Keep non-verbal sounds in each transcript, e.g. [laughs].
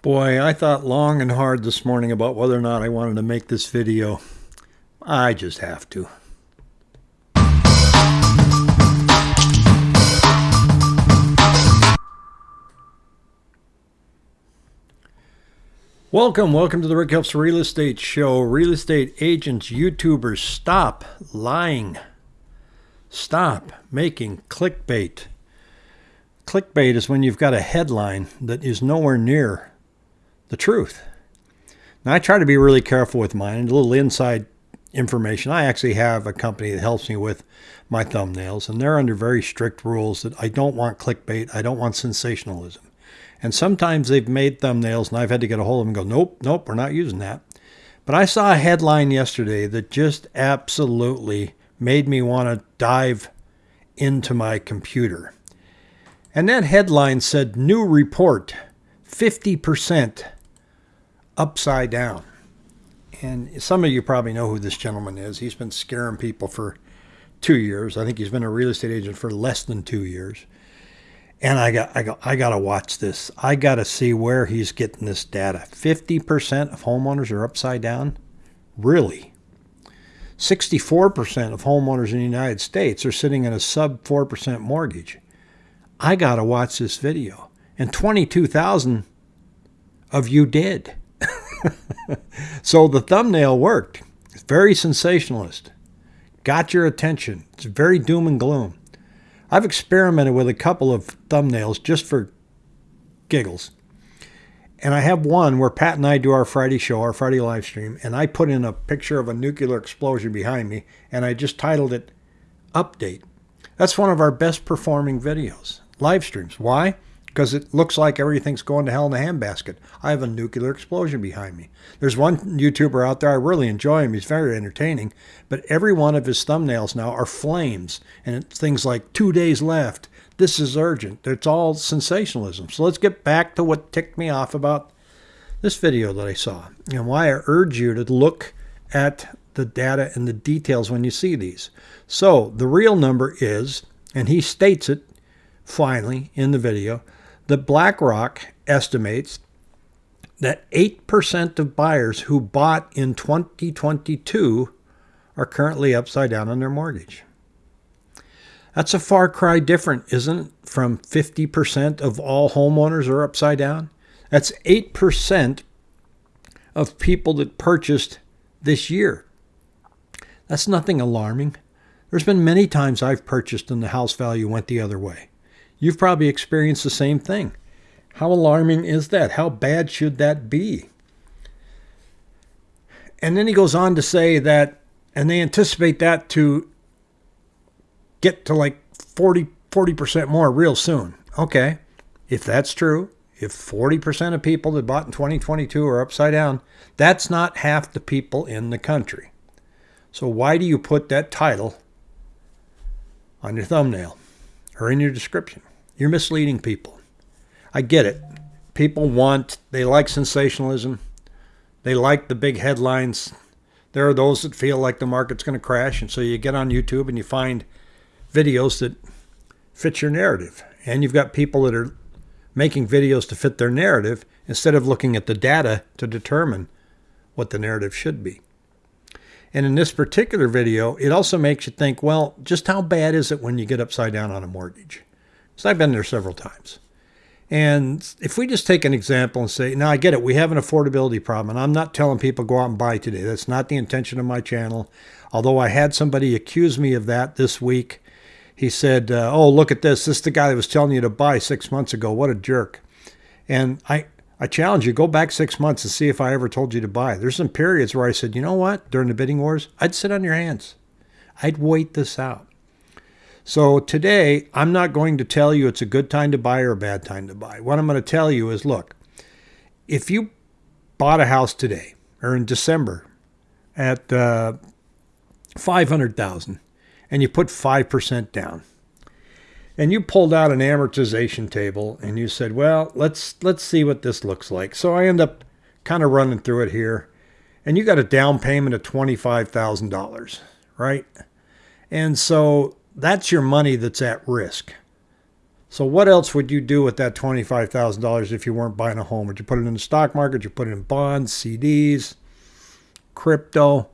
Boy, I thought long and hard this morning about whether or not I wanted to make this video. I just have to. Welcome, welcome to the Rick Helps Real Estate Show. Real estate agents, YouTubers, stop lying. Stop making clickbait. Clickbait is when you've got a headline that is nowhere near the truth. Now, I try to be really careful with mine and a little inside information. I actually have a company that helps me with my thumbnails, and they're under very strict rules that I don't want clickbait, I don't want sensationalism. And sometimes they've made thumbnails, and I've had to get a hold of them and go, nope, nope, we're not using that. But I saw a headline yesterday that just absolutely made me want to dive into my computer. And that headline said, New report 50% upside down. And some of you probably know who this gentleman is. He's been scaring people for two years. I think he's been a real estate agent for less than two years. And I got, I got, I got to watch this. I got to see where he's getting this data. 50% of homeowners are upside down? Really? 64% of homeowners in the United States are sitting in a sub 4% mortgage. I got to watch this video. And 22,000 of you did. [laughs] so the thumbnail worked. It's very sensationalist. Got your attention. It's very doom and gloom. I've experimented with a couple of thumbnails just for giggles. And I have one where Pat and I do our Friday show, our Friday live stream, and I put in a picture of a nuclear explosion behind me, and I just titled it Update. That's one of our best performing videos, live streams. Why? Because it looks like everything's going to hell in a handbasket. I have a nuclear explosion behind me. There's one YouTuber out there, I really enjoy him. He's very entertaining, but every one of his thumbnails now are flames and things like two days left. This is urgent. It's all sensationalism. So let's get back to what ticked me off about this video that I saw and why I urge you to look at the data and the details when you see these. So the real number is, and he states it finally in the video, that BlackRock estimates that 8% of buyers who bought in 2022 are currently upside down on their mortgage. That's a far cry different, isn't it, from 50% of all homeowners are upside down? That's 8% of people that purchased this year. That's nothing alarming. There's been many times I've purchased and the house value went the other way. You've probably experienced the same thing. How alarming is that? How bad should that be? And then he goes on to say that, and they anticipate that to get to like 40, 40% more real soon. Okay, if that's true, if 40% of people that bought in 2022 are upside down, that's not half the people in the country. So why do you put that title on your thumbnail or in your description? You're misleading people. I get it. People want, they like sensationalism. They like the big headlines. There are those that feel like the market's going to crash. And so you get on YouTube and you find videos that fit your narrative. And you've got people that are making videos to fit their narrative instead of looking at the data to determine what the narrative should be. And in this particular video, it also makes you think, well, just how bad is it when you get upside down on a mortgage? So I've been there several times. And if we just take an example and say, now I get it, we have an affordability problem, and I'm not telling people go out and buy today. That's not the intention of my channel. Although I had somebody accuse me of that this week. He said, uh, oh, look at this. This is the guy that was telling you to buy six months ago. What a jerk. And I, I challenge you, go back six months and see if I ever told you to buy. There's some periods where I said, you know what, during the bidding wars, I'd sit on your hands. I'd wait this out. So today, I'm not going to tell you it's a good time to buy or a bad time to buy. What I'm going to tell you is look, if you bought a house today or in December at uh, 500,000 and you put 5% down and you pulled out an amortization table and you said, "Well, let's let's see what this looks like." So I end up kind of running through it here. And you got a down payment of $25,000, right? And so that's your money that's at risk. So what else would you do with that $25,000 if you weren't buying a home? Would you put it in the stock market? Would you put it in bonds, CDs, crypto?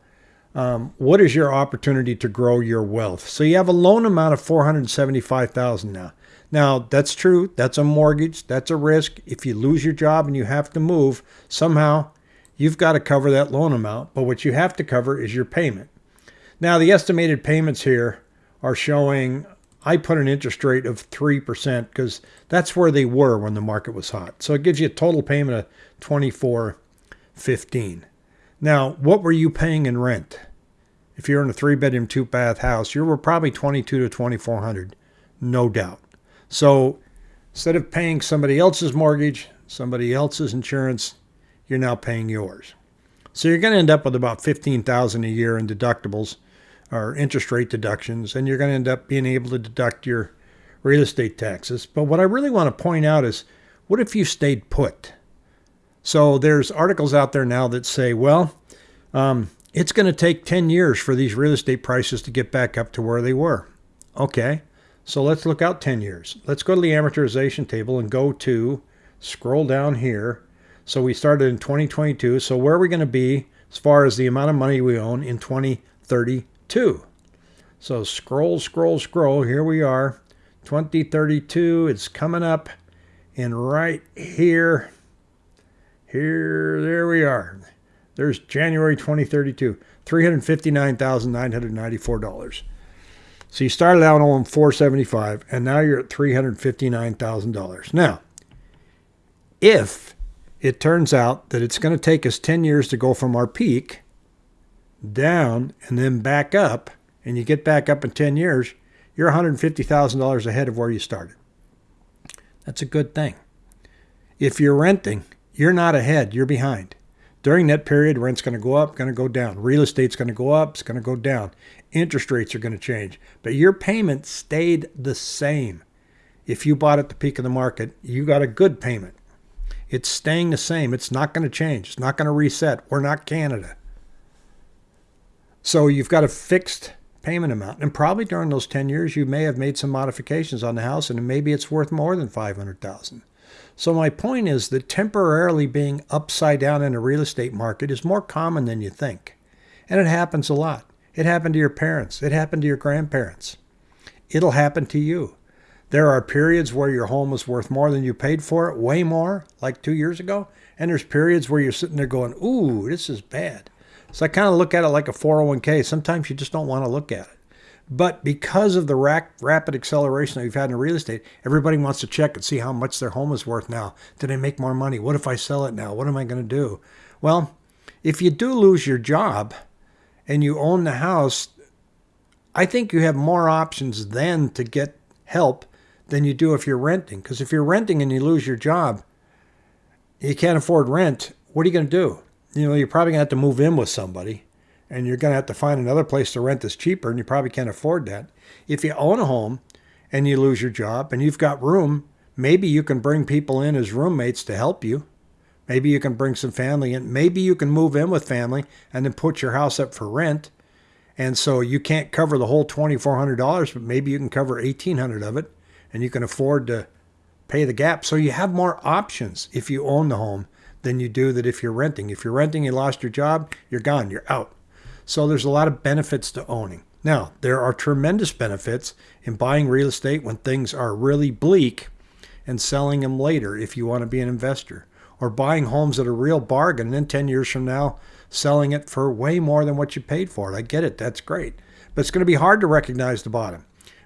Um, what is your opportunity to grow your wealth? So you have a loan amount of 475,000 now. Now, that's true. That's a mortgage. That's a risk. If you lose your job and you have to move, somehow you've got to cover that loan amount. But what you have to cover is your payment. Now, the estimated payments here are showing I put an interest rate of 3% because that's where they were when the market was hot. So it gives you a total payment of 24.15. Now, what were you paying in rent? If you're in a three bedroom, two bath house, you were probably 22 to 2400, no doubt. So instead of paying somebody else's mortgage, somebody else's insurance, you're now paying yours. So you're going to end up with about 15,000 a year in deductibles or interest rate deductions, and you're going to end up being able to deduct your real estate taxes. But what I really want to point out is what if you stayed put? So there's articles out there now that say, well, um, it's going to take 10 years for these real estate prices to get back up to where they were. Okay, so let's look out 10 years. Let's go to the amortization table and go to, scroll down here. So we started in 2022. So where are we going to be as far as the amount of money we own in 2030? 2. So scroll, scroll, scroll. Here we are. 2032. It's coming up. And right here, here, there we are. There's January 2032. $359,994. So you started out on 475 and now you're at $359,000. Now, if it turns out that it's going to take us 10 years to go from our peak down and then back up, and you get back up in 10 years, you're $150,000 ahead of where you started. That's a good thing. If you're renting, you're not ahead, you're behind. During that period, rent's going to go up, going to go down. Real estate's going to go up, it's going to go down. Interest rates are going to change. But your payment stayed the same. If you bought at the peak of the market, you got a good payment. It's staying the same. It's not going to change. It's not going to reset. We're not Canada. So you've got a fixed payment amount. And probably during those 10 years, you may have made some modifications on the house and maybe it's worth more than 500,000. So my point is that temporarily being upside down in a real estate market is more common than you think. And it happens a lot. It happened to your parents. It happened to your grandparents. It'll happen to you. There are periods where your home is worth more than you paid for it, way more, like two years ago. And there's periods where you're sitting there going, ooh, this is bad. So I kind of look at it like a 401k. Sometimes you just don't want to look at it. But because of the rapid acceleration that we've had in real estate, everybody wants to check and see how much their home is worth now. Did I make more money? What if I sell it now? What am I going to do? Well, if you do lose your job and you own the house, I think you have more options then to get help than you do if you're renting. Because if you're renting and you lose your job, you can't afford rent, what are you going to do? You know, you're probably going to have to move in with somebody and you're going to have to find another place to rent that's cheaper and you probably can't afford that. If you own a home and you lose your job and you've got room, maybe you can bring people in as roommates to help you. Maybe you can bring some family in. Maybe you can move in with family and then put your house up for rent. And so you can't cover the whole $2,400, but maybe you can cover 1800 of it and you can afford to pay the gap. So you have more options if you own the home than you do that if you're renting. If you're renting, you lost your job, you're gone, you're out. So there's a lot of benefits to owning. Now, there are tremendous benefits in buying real estate when things are really bleak and selling them later if you want to be an investor, or buying homes at a real bargain and then 10 years from now selling it for way more than what you paid for it. I get it, that's great. But it's going to be hard to recognize the bottom.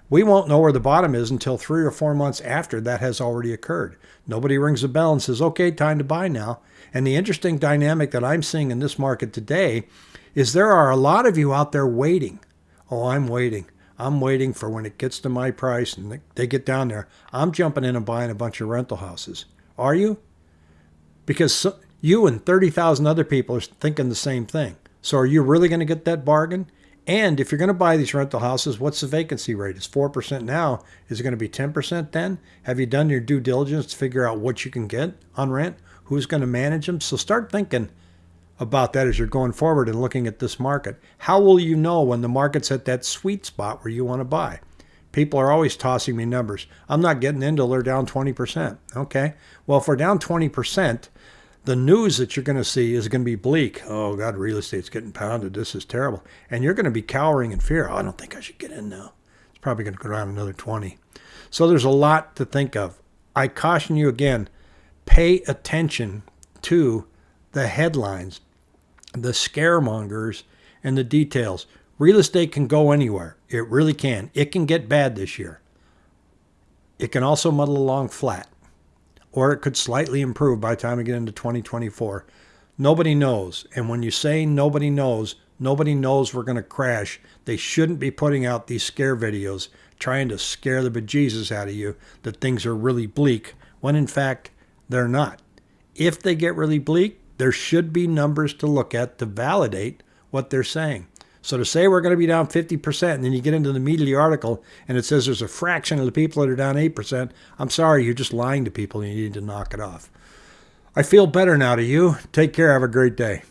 We won't know where the bottom is until three or four months after that has already occurred. Nobody rings a bell and says, okay, time to buy now. And the interesting dynamic that I'm seeing in this market today is there are a lot of you out there waiting. Oh, I'm waiting. I'm waiting for when it gets to my price and they get down there. I'm jumping in and buying a bunch of rental houses. Are you? Because you and 30,000 other people are thinking the same thing. So are you really going to get that bargain? And if you're going to buy these rental houses, what's the vacancy rate? It's 4% now. Is it going to be 10% then? Have you done your due diligence to figure out what you can get on rent? Who's going to manage them? So start thinking about that as you're going forward and looking at this market. How will you know when the market's at that sweet spot where you want to buy? People are always tossing me numbers. I'm not getting into they're down 20%. Okay. Well, if we're down 20%, the news that you're going to see is going to be bleak. Oh, God, real estate's getting pounded. This is terrible. And you're going to be cowering in fear. Oh, I don't think I should get in now. It's probably going to go down another 20. So there's a lot to think of. I caution you again pay attention to the headlines, the scaremongers, and the details. Real estate can go anywhere. It really can. It can get bad this year. It can also muddle along flat, or it could slightly improve by the time we get into 2024. Nobody knows. And when you say nobody knows, nobody knows we're going to crash. They shouldn't be putting out these scare videos trying to scare the bejesus out of you that things are really bleak, when in fact, they're not. If they get really bleak, there should be numbers to look at to validate what they're saying. So to say we're going to be down 50%, and then you get into the media article and it says there's a fraction of the people that are down 8%, I'm sorry, you're just lying to people and you need to knock it off. I feel better now to you. Take care. Have a great day.